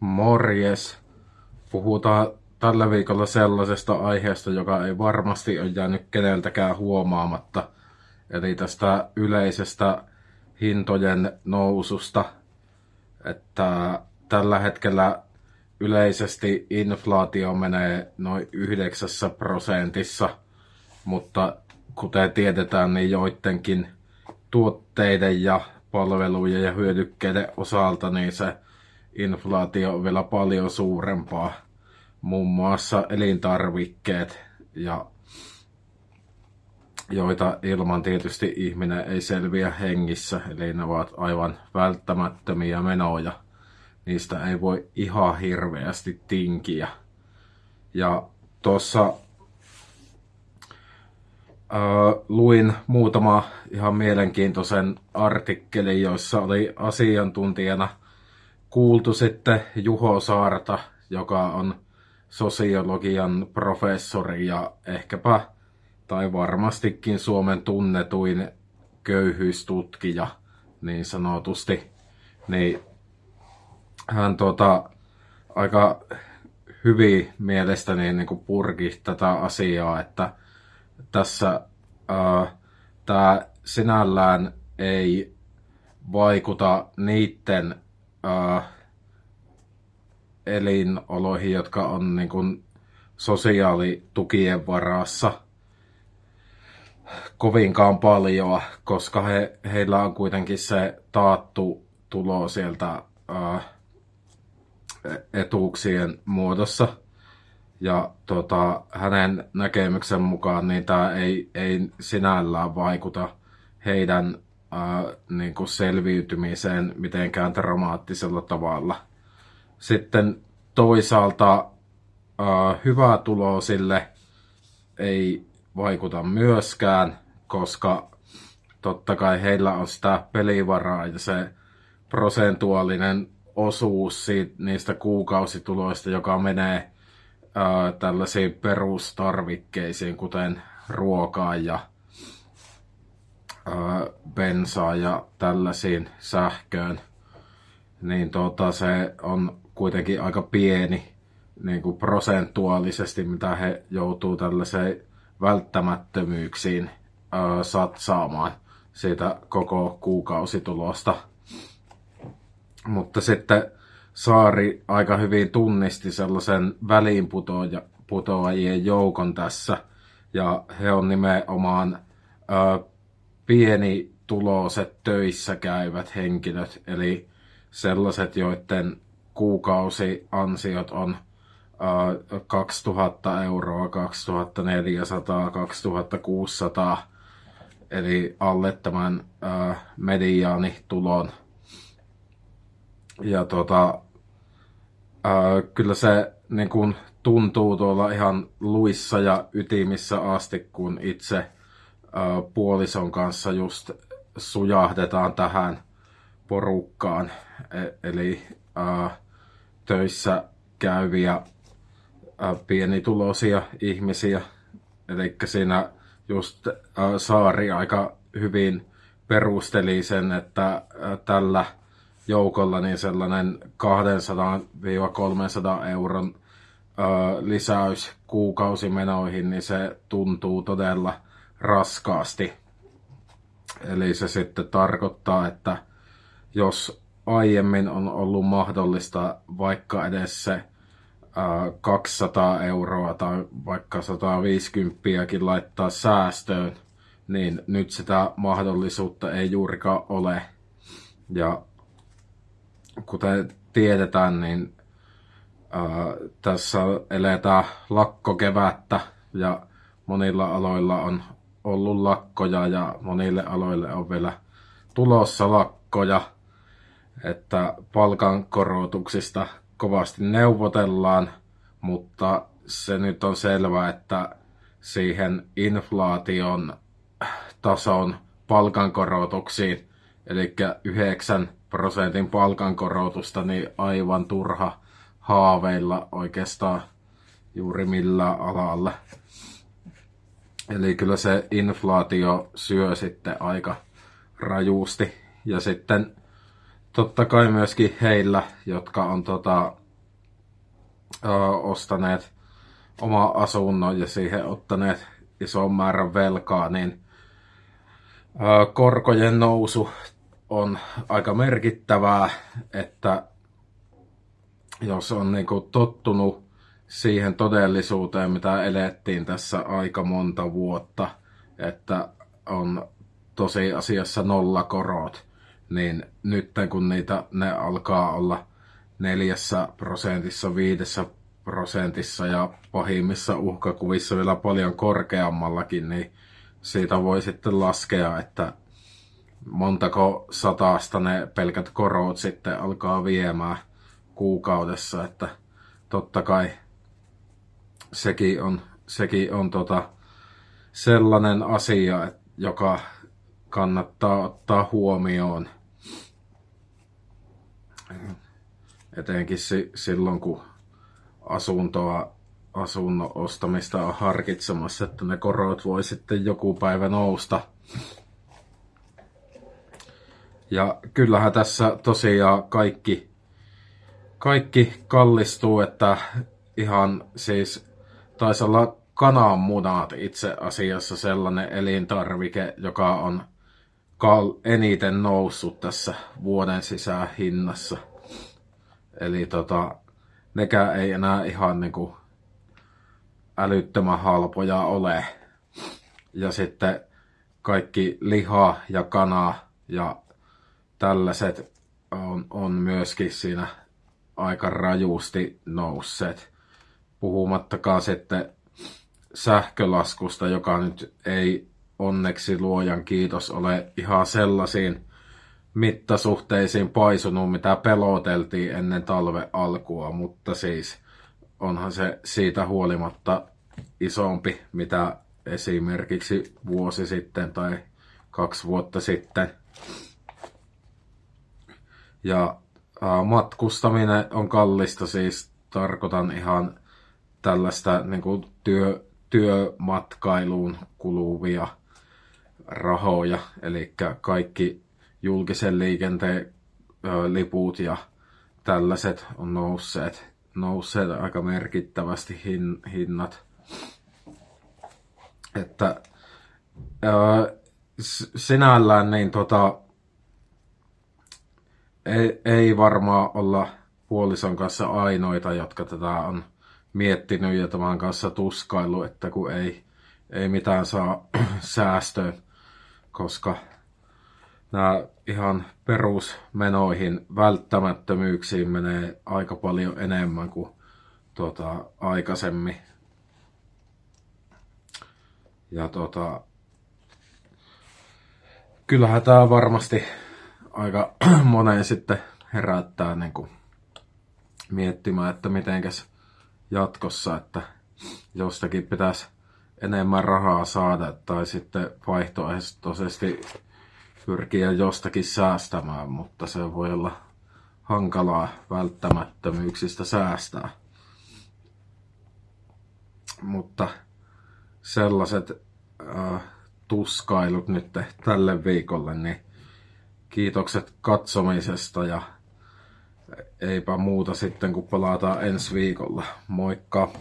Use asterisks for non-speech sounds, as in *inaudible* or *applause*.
Morjes. Puhutaan tällä viikolla sellaisesta aiheesta, joka ei varmasti ole jäänyt keneltäkään huomaamatta. Eli tästä yleisestä hintojen noususta. Että tällä hetkellä yleisesti inflaatio menee noin 9 prosentissa, mutta kuten tiedetään, niin joidenkin tuotteiden ja palvelujen ja hyödykkeiden osalta niin se inflaatio on vielä paljon suurempaa. Muun muassa elintarvikkeet, ja joita ilman tietysti ihminen ei selviä hengissä, eli ne ovat aivan välttämättömiä menoja. Niistä ei voi ihan hirveästi tinkiä. Ja tuossa Uh, luin muutama ihan mielenkiintoisen artikkelin, joissa oli asiantuntijana kuultu sitten Juho Saarta, joka on sosiologian professori ja ehkäpä tai varmastikin Suomen tunnetuin köyhyystutkija niin sanotusti. Niin hän tuota, aika hyvin mielestäni niin kuin purki tätä asiaa, että tässä tämä sinällään ei vaikuta niiden äh, elinoloihin, jotka on niin kuin, sosiaalitukien varassa kovinkaan paljon, koska he, heillä on kuitenkin se taattu tulo sieltä äh, etuuksien muodossa. Ja tota, hänen näkemyksen mukaan niin tämä ei, ei sinällään vaikuta heidän niin kuin selviytymiseen mitenkään dramaattisella tavalla. Sitten toisaalta ää, hyvää tuloa sille ei vaikuta myöskään, koska totta kai heillä on sitä pelivaraa ja se prosentuaalinen osuus siitä, niistä kuukausituloista, joka menee ää, tällaisiin perustarvikkeisiin, kuten ruokaa ja bensaa ja tällaisiin sähköön, niin tota, se on kuitenkin aika pieni niin kuin prosentuaalisesti, mitä he joutuu tällaiseen välttämättömyyksiin ää, satsaamaan siitä koko kuukausitulosta. Mutta sitten Saari aika hyvin tunnisti sellaisen väliinputoajien joukon tässä. Ja he on nimenomaan ö, pienituloiset töissä käyvät henkilöt, eli sellaiset, joiden kuukausiansiot on ö, 2000 euroa, 2400, 2600, eli alle tämän mediaanitulon. Ja tota, kyllä se niin kun, tuntuu tuolla ihan luissa ja ytimissä asti, kun itse puolison kanssa just sujahdetaan tähän porukkaan. E- eli töissä käyviä pienituloisia ihmisiä. Eli siinä just Saari aika hyvin perusteli sen, että tällä joukolla niin sellainen 200-300 euron lisäys kuukausimenoihin, niin se tuntuu todella raskaasti. Eli se sitten tarkoittaa, että jos aiemmin on ollut mahdollista vaikka edes se 200 euroa tai vaikka 150 laittaa säästöön, niin nyt sitä mahdollisuutta ei juurikaan ole. Ja kuten tiedetään, niin ää, tässä eletään lakkokevättä ja monilla aloilla on ollut lakkoja ja monille aloille on vielä tulossa lakkoja, että palkankorotuksista kovasti neuvotellaan, mutta se nyt on selvää, että siihen inflaation tason palkankorotuksiin, eli 9 prosentin palkankorotusta, niin aivan turha haaveilla oikeastaan juuri millään alalla. Eli kyllä se inflaatio syö sitten aika rajusti. Ja sitten totta kai myöskin heillä, jotka on tota, ostaneet oma asunnon ja siihen ottaneet ison määrän velkaa, niin korkojen nousu on aika merkittävää, että jos on niin kuin tottunut siihen todellisuuteen, mitä elettiin tässä aika monta vuotta, että on tosiasiassa nollakorot, niin nyt kun niitä, ne alkaa olla neljässä prosentissa, viidessä prosentissa ja pahimmissa uhkakuvissa vielä paljon korkeammallakin, niin siitä voi sitten laskea, että montako sataasta ne pelkät korot sitten alkaa viemään kuukaudessa, että totta kai sekin on, sekin on tota sellainen asia, joka kannattaa ottaa huomioon. Etenkin silloin, kun asuntoa, asunnon ostamista on harkitsemassa, että ne korot voi sitten joku päivä nousta. Ja kyllähän tässä tosiaan kaikki, kaikki kallistuu, että ihan siis taisi olla kananmunat itse asiassa sellainen elintarvike, joka on kal- eniten noussut tässä vuoden sisään hinnassa. Eli tota, nekään ei enää ihan niinku älyttömän halpoja ole. Ja sitten kaikki liha ja kana ja tällaiset on, on myöskin siinä aika rajusti nousseet. Puhumattakaan sitten sähkölaskusta, joka nyt ei onneksi luojan kiitos ole ihan sellaisiin mittasuhteisiin paisunut, mitä peloteltiin ennen talve alkua, mutta siis onhan se siitä huolimatta isompi, mitä esimerkiksi vuosi sitten tai kaksi vuotta sitten. Ja matkustaminen on kallista, siis tarkoitan ihan tällaista niin kuin työ, työmatkailuun kuluvia rahoja, eli kaikki julkisen liikenteen liput ja tällaiset on nousseet, nousseet aika merkittävästi hin, hinnat. Että ö, sinällään niin tota, ei, ei varmaan olla puolison kanssa ainoita, jotka tätä on miettinyt ja tämän kanssa tuskailu, että kun ei, ei mitään saa *clears throat* säästöön, koska nämä ihan perusmenoihin, välttämättömyyksiin menee aika paljon enemmän kuin tuota, aikaisemmin. Ja tuota, kyllähän tämä varmasti aika *clears throat* monen sitten herättää niin kuin miettimään, että mitenkäs jatkossa, että jostakin pitäisi enemmän rahaa saada tai sitten vaihtoehtoisesti pyrkiä jostakin säästämään, mutta se voi olla hankalaa välttämättömyyksistä säästää. Mutta sellaiset äh, tuskailut nyt tälle viikolle, niin kiitokset katsomisesta ja eipä muuta sitten kun palataan ensi viikolla. Moikka!